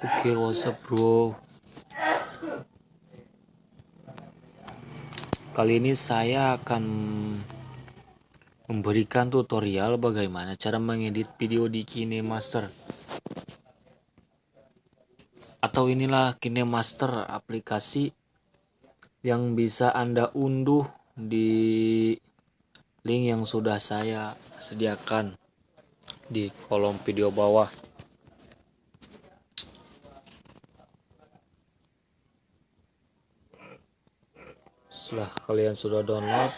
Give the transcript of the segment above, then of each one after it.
Oke, okay, what's bro? Kali ini saya akan memberikan tutorial bagaimana cara mengedit video di KineMaster. Atau inilah KineMaster aplikasi yang bisa Anda unduh di link yang sudah saya sediakan di kolom video bawah. Setelah kalian sudah download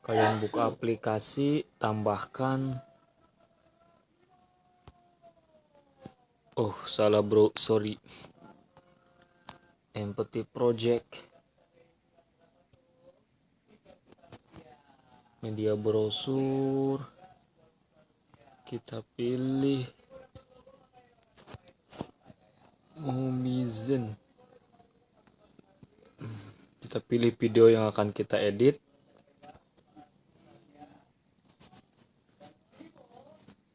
kalian buka aplikasi tambahkan. Oh salah bro. Sorry. Empathy project. Media brosur. Kita pilih Mumizen kita pilih video yang akan kita edit.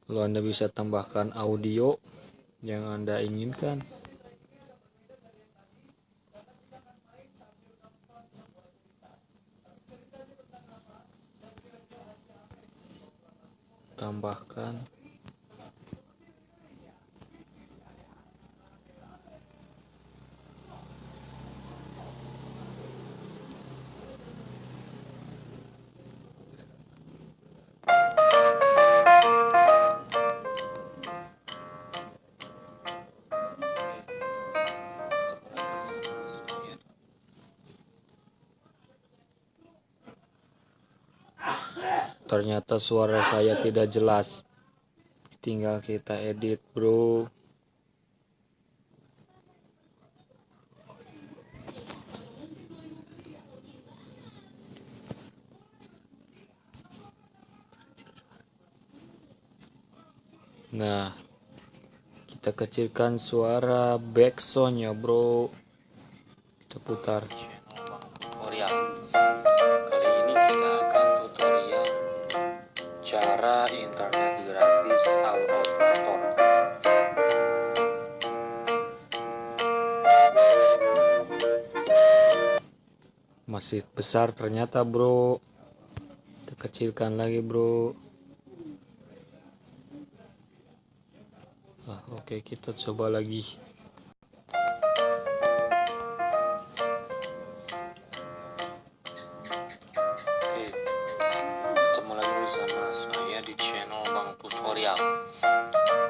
Lalu anda bisa tambahkan audio yang anda inginkan. Tambahkan ternyata suara saya tidak jelas. Tinggal kita edit bro. Nah kita kecilkan suara backsoundnya bro. Kita putar cara internet gratis all operator masih besar ternyata bro. Kecilkan lagi bro. Ah, oke kita coba lagi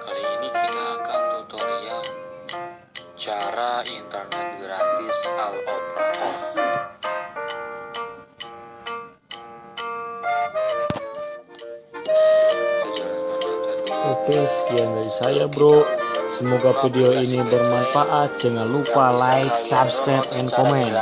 Kali ini kita akan tutorial cara internet gratis All Operator Oke sekian dari saya bro. Semoga video ini bermanfaat. Jangan lupa like, subscribe, and comment